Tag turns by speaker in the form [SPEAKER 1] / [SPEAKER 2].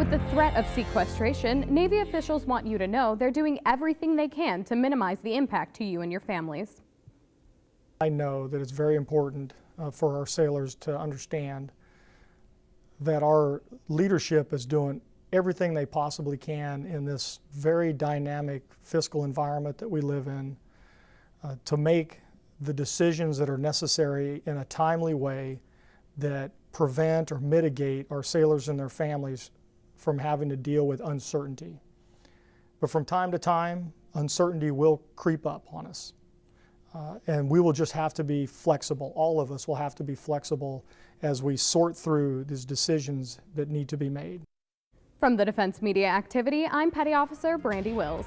[SPEAKER 1] With the threat of sequestration, Navy officials want you to know they're doing everything they can to minimize the impact to you and your families.
[SPEAKER 2] I know that it's very important uh, for our sailors to understand that our leadership is doing everything they possibly can in this very dynamic fiscal environment that we live in uh, to make the decisions that are necessary in a timely way that prevent or mitigate our sailors and their families from having to deal with uncertainty. But from time to time, uncertainty will creep up on us. Uh, and we will just have to be flexible. All of us will have to be flexible as we sort through these decisions that need to be made.
[SPEAKER 1] From the Defense Media Activity, I'm Petty Officer Brandi Wills.